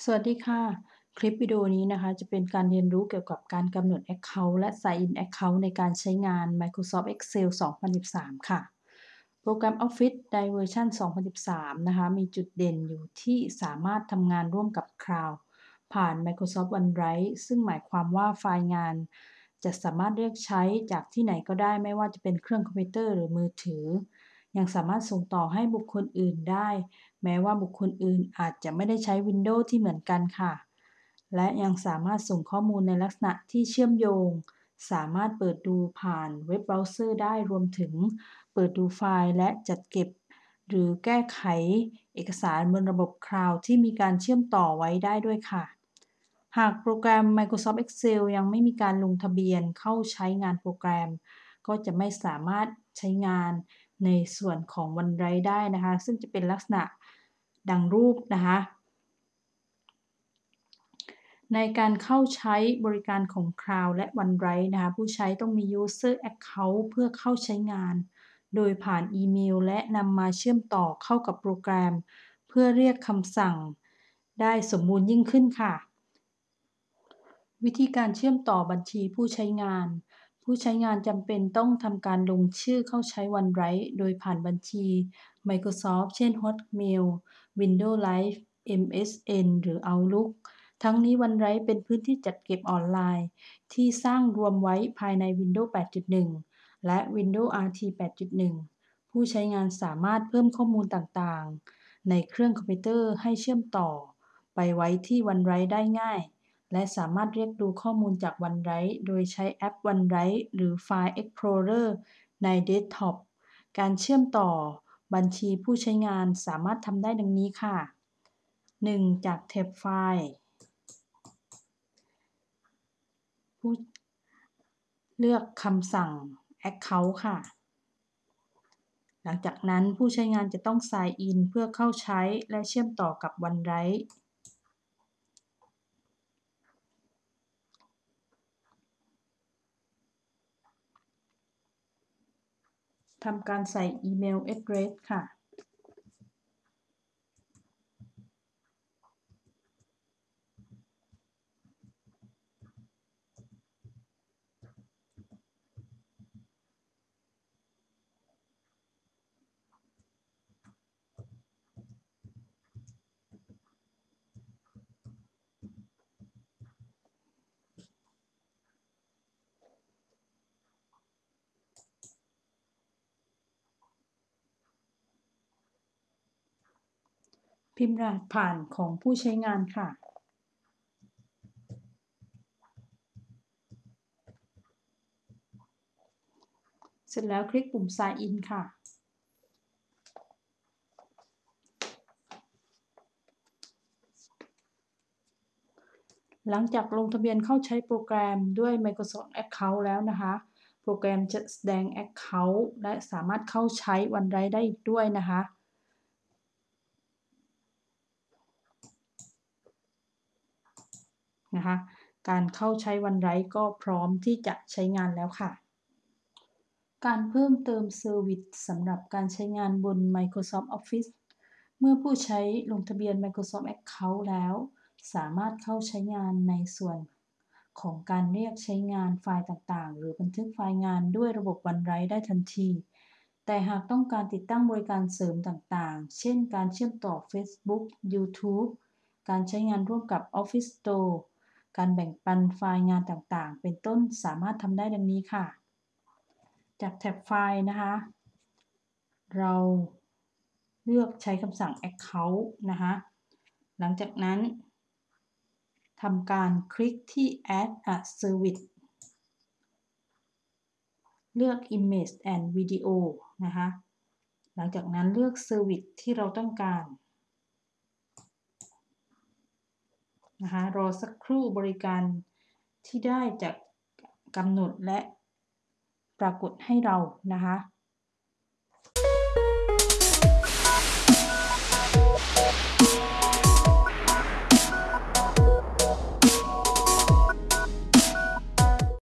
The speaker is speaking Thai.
สวัสดีค่ะ คลิปวิดีโอนี้นะคะ จะเป็นการเรียนรู้เกี่ยวกับการกำหนด Account และ Sign in Account ในการใช้งาน Microsoft Excel 2013 ค่ะ โปรแกรม Office ในเวอร์ชัน2013 นะคะ มีจุดเด่นอยู่ที่สามารถทำงานร่วมกับ Cloud ผ่าน Microsoft OneDrive ซึ่งหมายความว่าไฟล์งาน จะสามารถเรียกใช้จากที่ไหนก็ได้ไม่ว่าจะเป็นเครื่องคอมพิวเตอร์หรือมือถือ ยังสามารถส่งต่อให้บุคคลอื่นได้ แม้ว่าบุคคลอื่นอาจจะไม่ได้ใช้ Windows ที่เหมือนกันค่ะ และยังสามารถส่งข้อมูลในลักษณะที่เชื่อมโยง สามารถเปิดดูผ่านเว็บเบราว์เซอร์ได้รวมถึง เปิดดูไฟล์และจัดเก็บ หรือแก้ไขเอกสารบนระบบคลาวด์ที่มีการเชื่อมต่อไว้ได้ด้วยค่ะหากโปรแกรม Microsoft Excel ยังไม่มีการลงทะเบียนเข้าใช้งานโปรแกรม ก็จะไม่สามารถใช้งาน ในส่วนของ OneDrive ได้นะคะ ซึ่งจะเป็นลักษณะดังรูปนะคะในการเข้าใช้บริการของ Cloud และ OneDrive นะคะผู้ใช้ต้องมี User Account เพื่อเข้าใช้งาน โดยผ่านอีเมล และนำมาเชื่อมต่อเข้ากับโปรแกรม เพื่อเรียกคำสั่ง ได้สมบูรณ์ยิ่งขึ้นค่ะ วิธีการเชื่อมต่อบัญชีผู้ใช้งาน ผู้ใช้งานจำเป็นต้องทำการลงชื่อเข้าใช้ OneDrive โดยผ่านบัญชี Microsoft เช่น Hotmail Windows Live MSN หรือ Outlook ทั้งนี้ OneDrive เป็นพื้นที่จัดเก็บออนไลน์ ที่สร้างรวมไว้ภายใน Windows 8.1 และ Windows RT 8.1 ผู้ใช้งานสามารถเพิ่มข้อมูลต่างๆ ในเครื่องคอมพิวเตอร์ให้เชื่อมต่อ ไปไว้ที่ OneDrive ได้ง่าย และสามารถเรียกดูข้อมูลจาก OneDrive โดยใช้แอป OneDrive หรือ File Explorer ในเดสก์ท็อป การเชื่อมต่อบัญชีผู้ใช้งานสามารถทำได้ดังนี้ค่ะ 1. จากแท็บไฟล์ผู้เลือกคำสั่ง Account ค่ะ หลังจากนั้นผู้ใช้งานจะต้อง Sign in เพื่อเข้าใช้และเชื่อมต่อกับ OneDrive ทำการใส่อีเมลแอดเดรสค่ะ พิมพ์รหัสผ่านของผู้ใช้งานค่ะ เสร็จแล้วคลิกปุ่ม Sign in ค่ะ หลังจากลงทะเบียนเข้าใช้โปรแกรมด้วย Microsoft Account แล้วนะคะ โปรแกรมจะแสดง Account และสามารถเข้าใช้ OneDrive ได้อีกด้วยนะคะ นะคะ การเข้าใช้ OneDrive ก็พร้อมที่จะใช้งานแล้วค่ะ การเพิ่มเติมเซอร์วิสสำหรับการใช้งานบน Microsoft Office เมื่อผู้ใช้ลงทะเบียน Microsoft Account แล้ว สามารถเข้าใช้งานในส่วนของการเรียกใช้งานไฟล์ต่างๆ หรือบันทึกไฟล์งานด้วยระบบ OneDrive ได้ทันที แต่หากต้องการติดตั้งบริการเสริมต่างๆ เช่นการเชื่อมต่อ Facebook YouTube การใช้งานร่วมกับ Office Store การแบ่งปันไฟล์งานต่างๆ เป็นต้นสามารถทำได้ดังนี้ค่ะ จากแท็บไฟล์นะคะ เราเลือกใช้คำสั่ง Account นะคะ หลังจากนั้นทำการคลิกที่ Add a Service เลือก Image and Video นะคะ หลังจากนั้นเลือก Service ที่เราต้องการ นะคะรอสักครู่บริการที่ได้จากกำหนดและปรากฏให้เรานะคะ